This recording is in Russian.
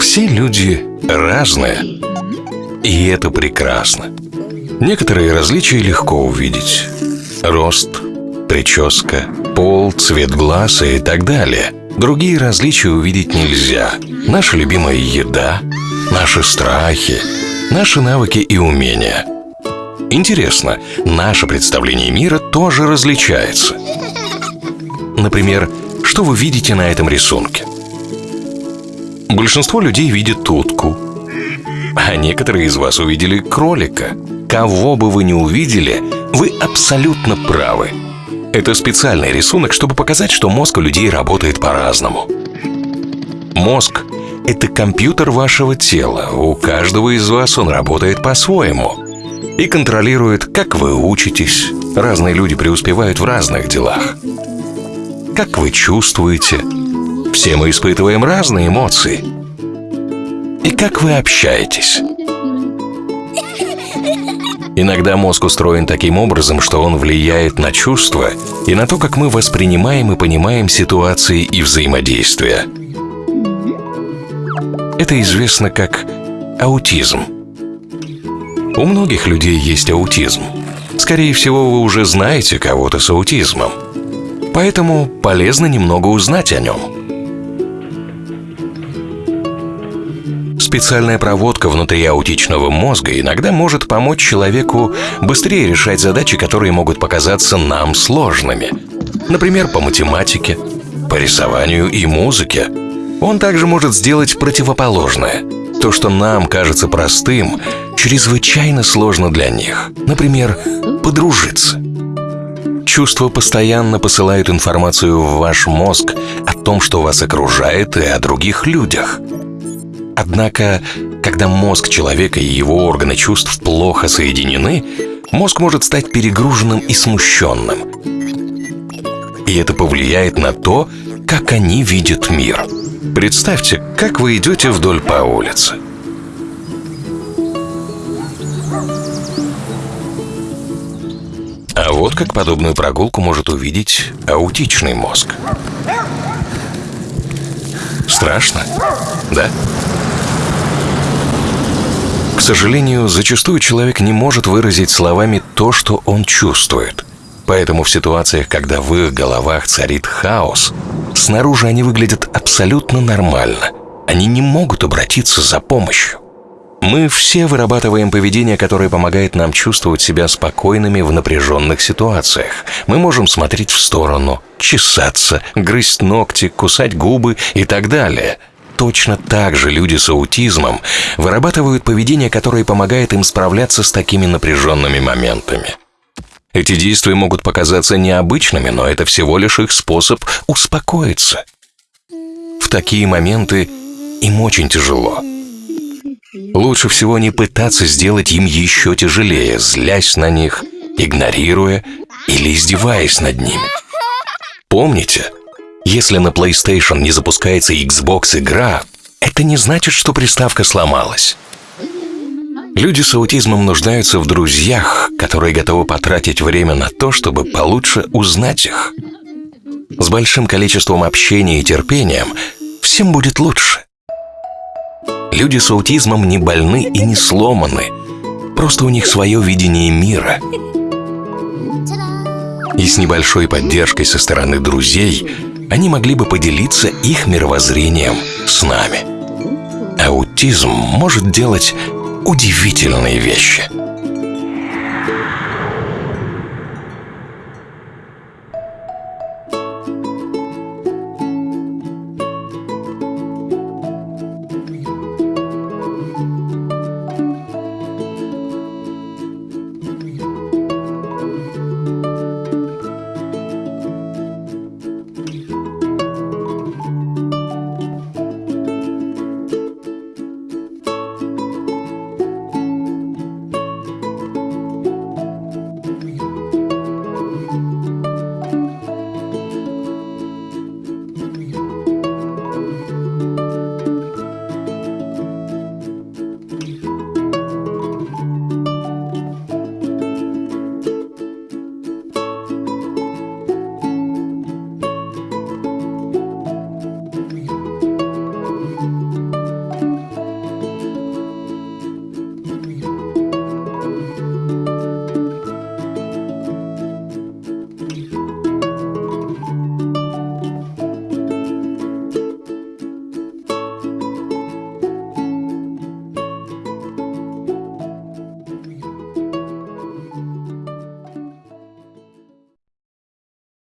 Все люди разные, и это прекрасно. Некоторые различия легко увидеть. Рост, прическа, пол, цвет глаз и так далее. Другие различия увидеть нельзя. Наша любимая еда, наши страхи, наши навыки и умения. Интересно, наше представление мира тоже различается. Например, что вы видите на этом рисунке? Большинство людей видят утку, а некоторые из вас увидели кролика. Кого бы вы ни увидели, вы абсолютно правы. Это специальный рисунок, чтобы показать, что мозг у людей работает по-разному. Мозг – это компьютер вашего тела. У каждого из вас он работает по-своему. И контролирует, как вы учитесь. Разные люди преуспевают в разных делах. Как вы чувствуете. Все мы испытываем разные эмоции. И как вы общаетесь. Иногда мозг устроен таким образом, что он влияет на чувства и на то, как мы воспринимаем и понимаем ситуации и взаимодействия. Это известно как аутизм. У многих людей есть аутизм. Скорее всего, вы уже знаете кого-то с аутизмом. Поэтому полезно немного узнать о нем. Специальная проводка внутри аутичного мозга иногда может помочь человеку быстрее решать задачи, которые могут показаться нам сложными. Например, по математике, по рисованию и музыке. Он также может сделать противоположное. То, что нам кажется простым, чрезвычайно сложно для них. Например, подружиться. Чувства постоянно посылают информацию в ваш мозг о том, что вас окружает, и о других людях – Однако, когда мозг человека и его органы чувств плохо соединены, мозг может стать перегруженным и смущенным. И это повлияет на то, как они видят мир. Представьте, как вы идете вдоль по улице. А вот как подобную прогулку может увидеть аутичный мозг. Страшно, да? К сожалению, зачастую человек не может выразить словами то, что он чувствует. Поэтому в ситуациях, когда в их головах царит хаос, снаружи они выглядят абсолютно нормально. Они не могут обратиться за помощью. Мы все вырабатываем поведение, которое помогает нам чувствовать себя спокойными в напряженных ситуациях. Мы можем смотреть в сторону, чесаться, грызть ногти, кусать губы и так далее – точно так же люди с аутизмом вырабатывают поведение, которое помогает им справляться с такими напряженными моментами. Эти действия могут показаться необычными, но это всего лишь их способ успокоиться. В такие моменты им очень тяжело. Лучше всего не пытаться сделать им еще тяжелее, злясь на них, игнорируя или издеваясь над ними. Помните, если на PlayStation не запускается Xbox игра, это не значит, что приставка сломалась. Люди с аутизмом нуждаются в друзьях, которые готовы потратить время на то, чтобы получше узнать их. С большим количеством общения и терпением всем будет лучше. Люди с аутизмом не больны и не сломаны. Просто у них свое видение мира. И с небольшой поддержкой со стороны друзей они могли бы поделиться их мировоззрением с нами. Аутизм может делать удивительные вещи –